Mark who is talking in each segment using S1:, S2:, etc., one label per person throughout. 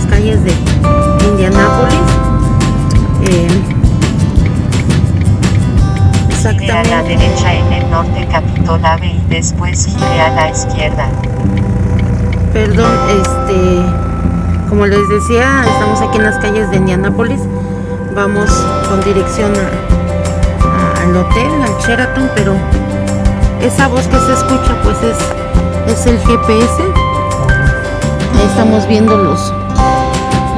S1: las calles de Indianápolis.
S2: Eh, exactamente.
S1: Gire a la derecha en el norte Capitol Ave y después gire a la izquierda.
S2: Perdón, este, como les decía, estamos aquí en las calles de Indianápolis. Vamos con dirección a, al hotel, al Sheraton, pero esa voz que se escucha pues es, es el GPS. Ahí estamos viendo los,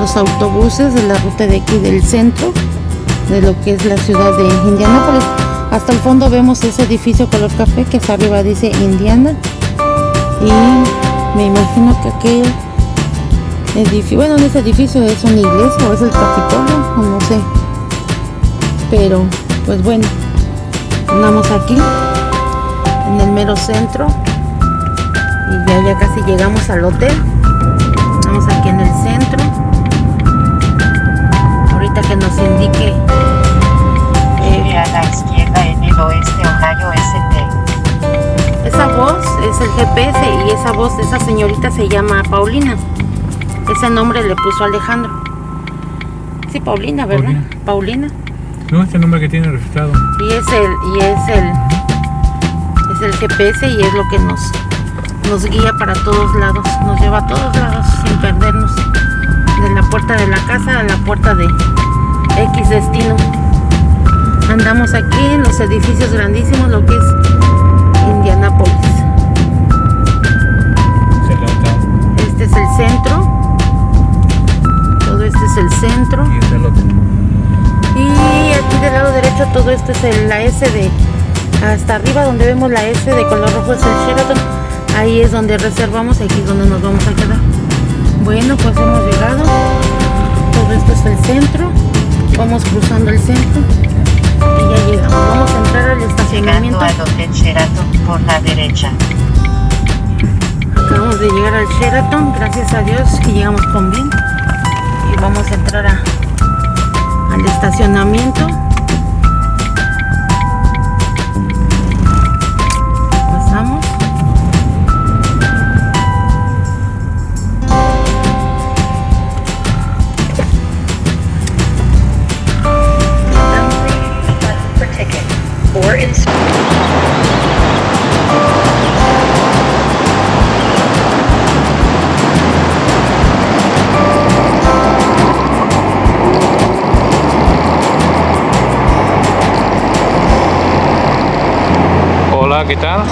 S2: los autobuses de la ruta de aquí del centro, de lo que es la ciudad de Indianápolis. Hasta el fondo vemos ese edificio color café que hasta arriba dice Indiana. Y me imagino que aquel edificio, bueno, ese edificio es una iglesia o es el Capitolio, o no sé. Pero, pues bueno, andamos aquí, en el mero centro. Y ya, ya casi llegamos al hotel. Que nos indique eh,
S1: a la izquierda en el oeste Ohio ST.
S2: Esa voz es el GPS y esa voz de esa señorita se llama Paulina. Ese nombre le puso Alejandro. Sí, Paulina, ¿verdad? Paulina.
S3: No, este nombre que tiene registrado.
S2: Y es el, y es el, es el GPS y es lo que nos, nos guía para todos lados. Nos lleva a todos lados sin perdernos. De la puerta de la casa a la puerta de X destino. Andamos aquí en los edificios grandísimos, lo que es Indianápolis. Este es el centro. Todo este es el centro.
S3: Y
S2: aquí del lado derecho todo esto es el- la S de hasta arriba donde vemos la S de color rojo es el Sheraton. Ahí es donde reservamos, aquí es donde nos vamos a quedar. Bueno, pues hemos llegado. Todo esto es el centro. Vamos cruzando el centro. Y ya llegamos. Vamos a entrar al
S1: Llegando
S2: estacionamiento.
S1: al Hotel Sheraton por la derecha.
S2: Acabamos de llegar al Sheraton, gracias a Dios que llegamos con bien. Y vamos a entrar a, al estacionamiento.
S3: Hola, ¿qué tal?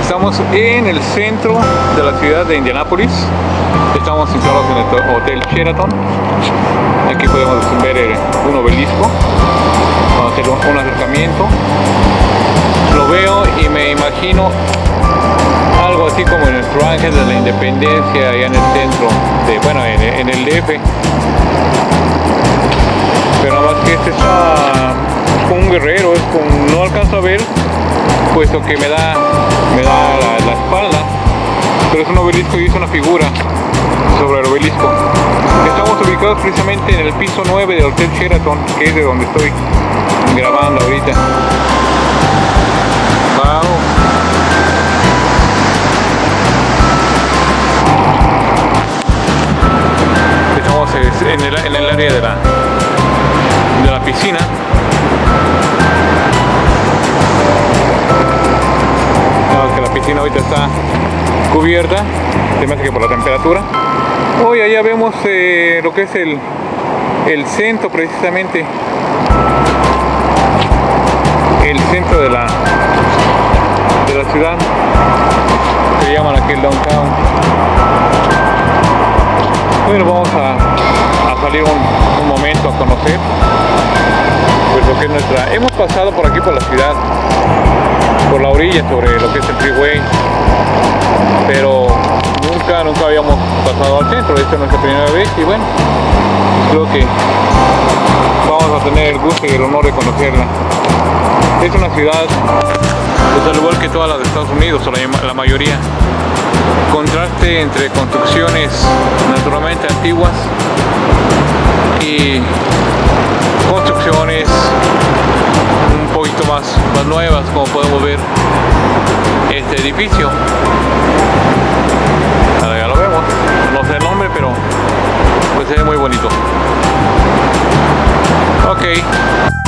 S3: Estamos en el centro de la ciudad de Indianápolis. Estamos instalados en el Hotel Sheraton. Aquí podemos ver un obelisco. Vamos a hacer un, acercamiento. Lo veo y me imagino algo así como en nuestro ángel de la independencia allá en el centro, de, bueno, en, el DF. Pero nada más que este está con un guerrero, es con, no alcanzo a ver, puesto que me da, me da la, espalda, pero es un obelisco y es una figura sobre el obelisco. Estamos ubicados precisamente en el piso 9 del Hotel Sheraton, que es de donde estoy grabando ahorita. Estamos en el, en el área de la, de la piscina. Piscina ahorita está cubierta, se me que por la temperatura. Hoy allá vemos eh, lo que es el, el centro precisamente. El centro de la, de la ciudad. Se llaman aquí el downtown. Bueno, vamos a, a salir un, un momento a conocer Hemos pasado por aquí por la ciudad, por la orilla sobre lo que es el freeway, pero nunca, nunca habíamos pasado al centro, esta es nuestra primera vez y bueno, creo que vamos a tener el gusto y el honor de conocerla. Es una ciudad, pues al igual que todas las de Estados Unidos, o la mayoría, contraste entre construcciones naturalmente antiguas y construcciones un poquito más, más nuevas como podemos ver. Este edificio. Ahora ya lo vemos. No sé el nombre pero pues ve muy bonito. Ok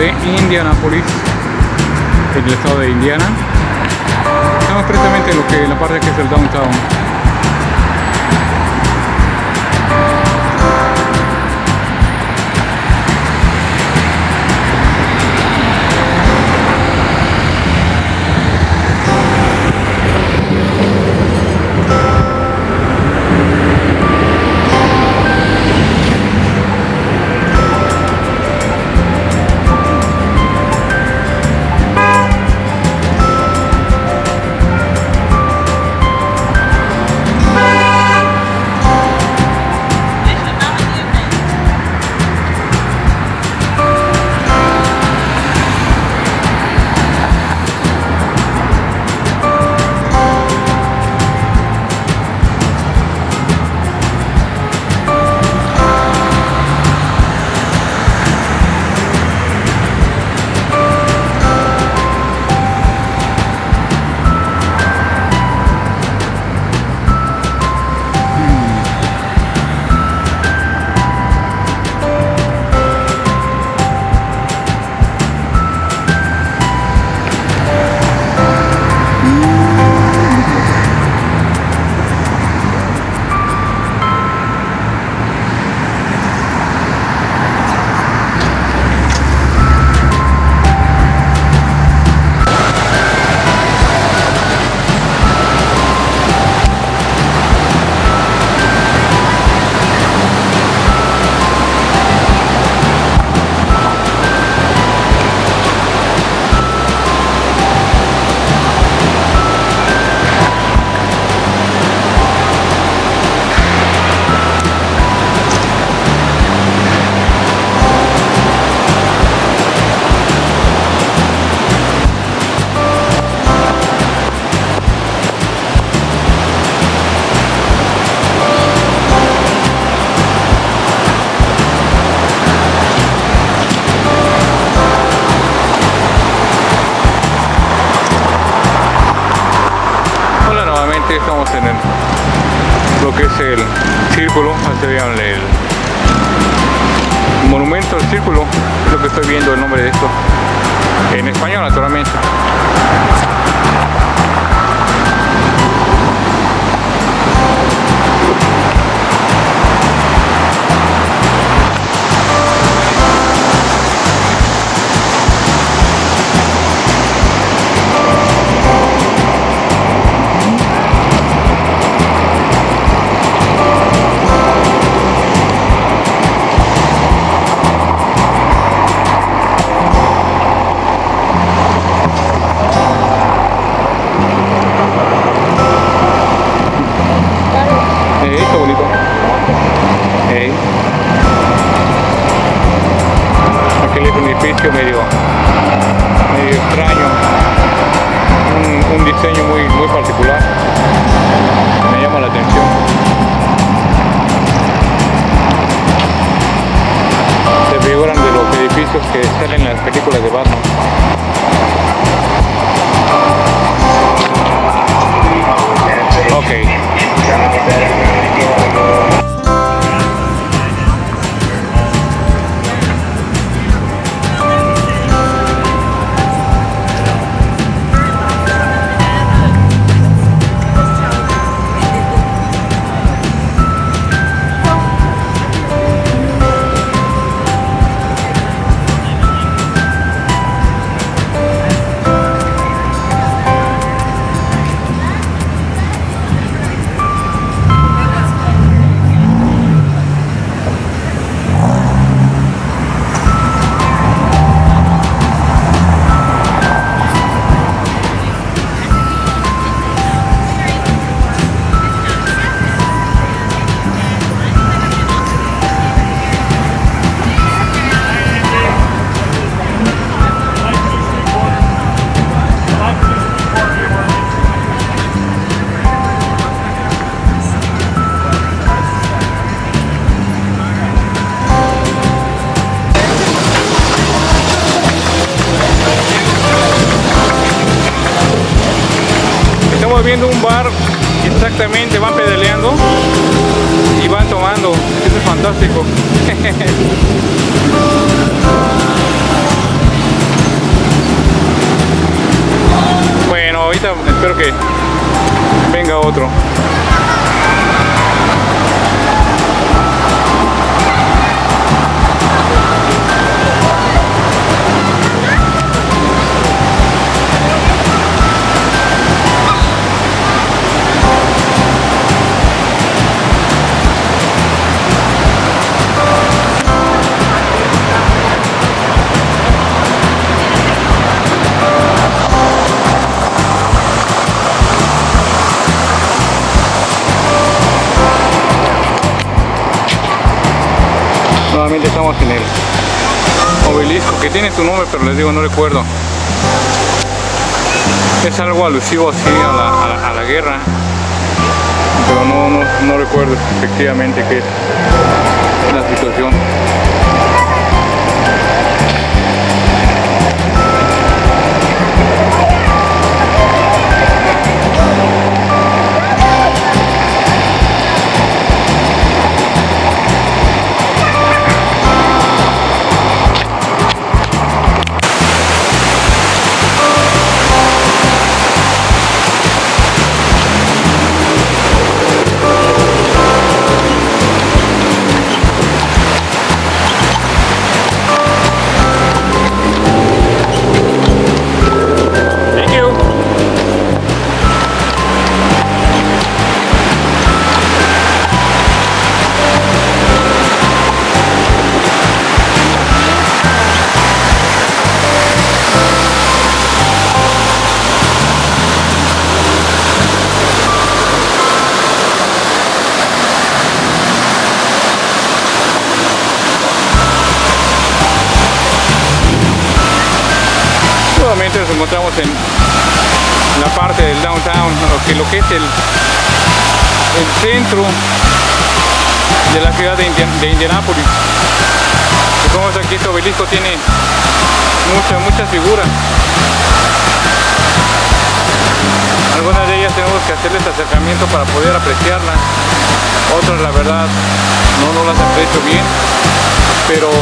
S3: de Indianapolis, en el estado de Indiana. Estamos precisamente en lo que en la parte que es el downtown. Estamos en el, lo que es el círculo, así vean el monumento al círculo, lo que estoy viendo el nombre de esto, en español naturalmente. Tiene su nombre, pero les digo, no recuerdo. Es algo alusivo así a la, a a la guerra, pero no, no, no recuerdo efectivamente qué es la situación. Lo que, es el, el centro de la ciudad de, Indian- de Indianápolis. Y como aquí este obelisco tiene muchas, muchas figuras. Algunas de ellas tenemos que hacerles acercamiento para poder apreciarlas. Otras la verdad no, no las aprecio bien. Pero es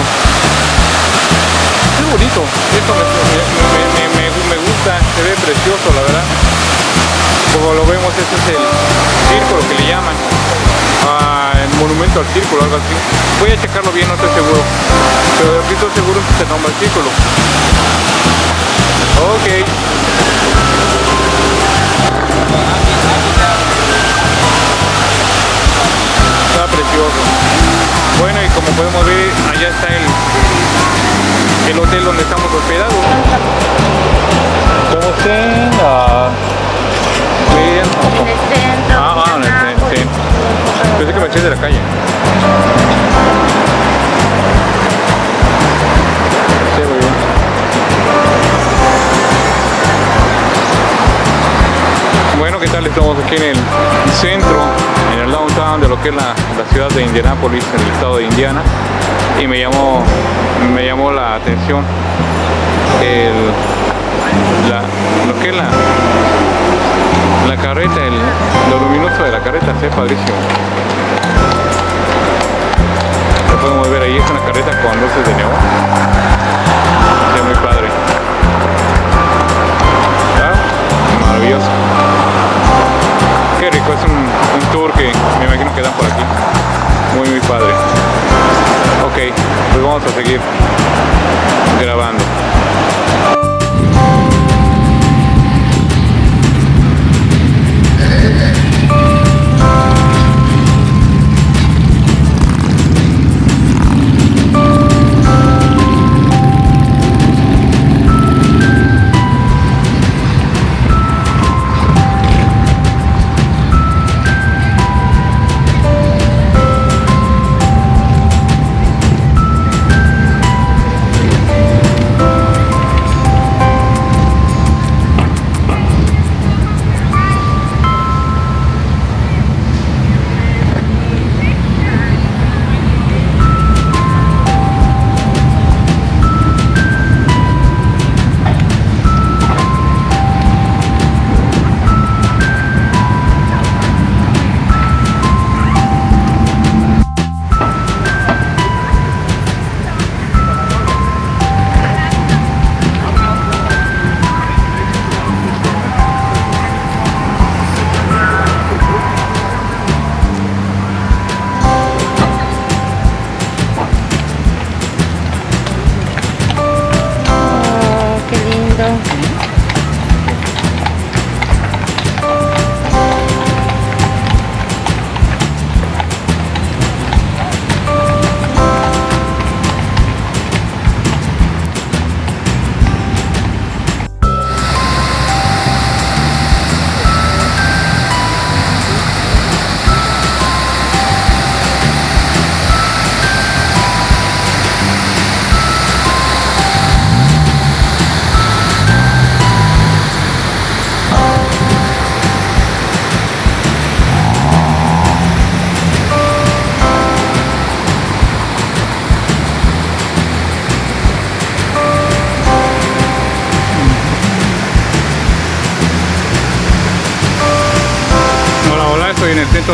S3: bonito, esto me- me- me gusta, se ve precioso la verdad. Como lo vemos, este es el círculo que le llaman, ah, el monumento al círculo, algo así. Voy a checarlo bien, no estoy seguro, pero de estoy seguro que se nombra el círculo. Ok. Está precioso. Bueno, y como podemos ver, allá está el, el hotel donde estamos hospedados. Estamos en Ah, ah, en el centro. Pensé que me eché de la calle. Bueno, ¿qué tal? Estamos aquí en el centro, en el downtown de lo que es la, la ciudad de Indianápolis, en el estado de Indiana. Y me llamó, me llamó la atención el, la, lo que la, la carreta, el, lo luminoso de la carreta, se padrísimo. Lo podemos ver ahí, es una carreta con luces de neón. Se muy padre. Maravilloso. Qué rico, es un, un tour que me imagino que dan por aquí. Muy, muy padre. Ok, pues vamos a seguir grabando.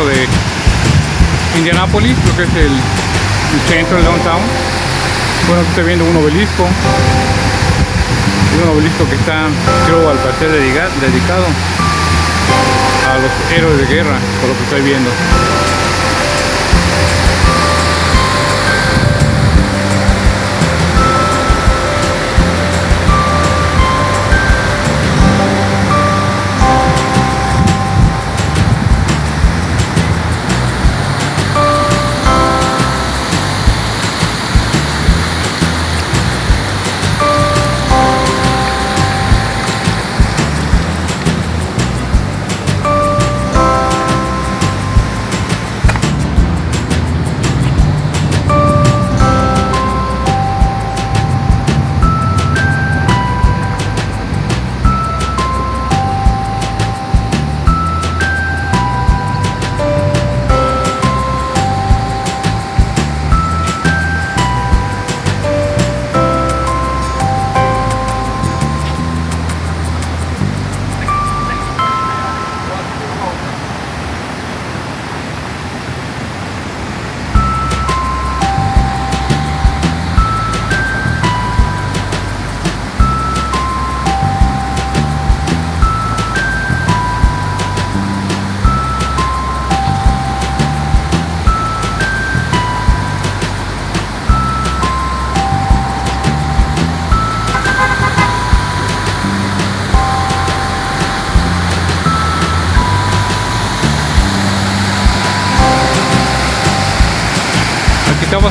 S3: De Indianápolis, lo que es el, centro, el downtown. Bueno, aquí estoy viendo un obelisco. Un obelisco que está, creo, al parecer dedica- dedicado a los héroes de guerra, por lo que estoy viendo.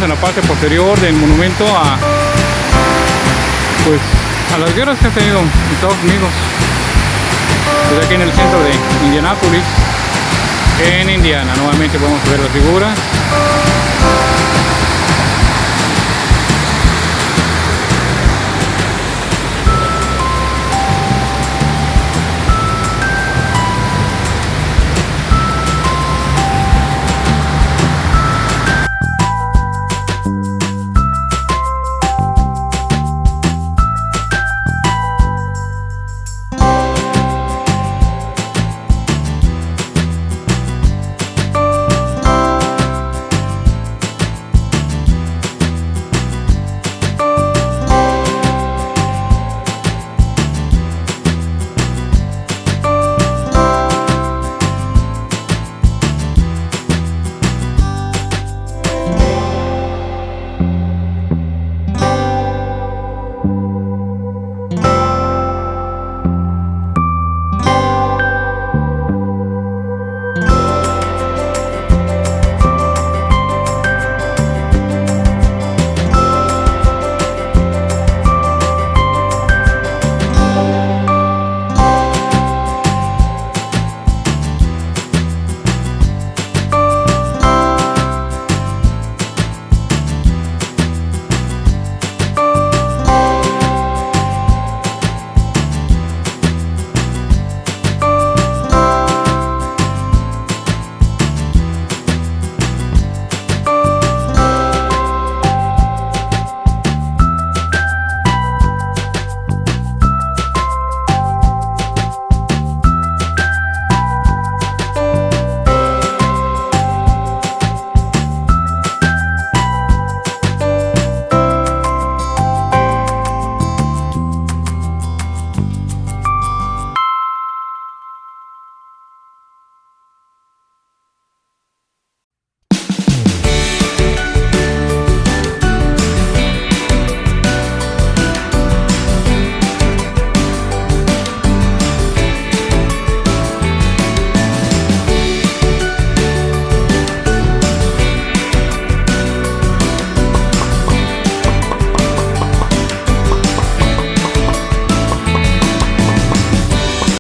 S3: En la parte posterior del monumento a pues a las guerras que ha tenido Estados Unidos. Pues aquí en el centro de Indianápolis, en Indiana. Nuevamente podemos ver las figuras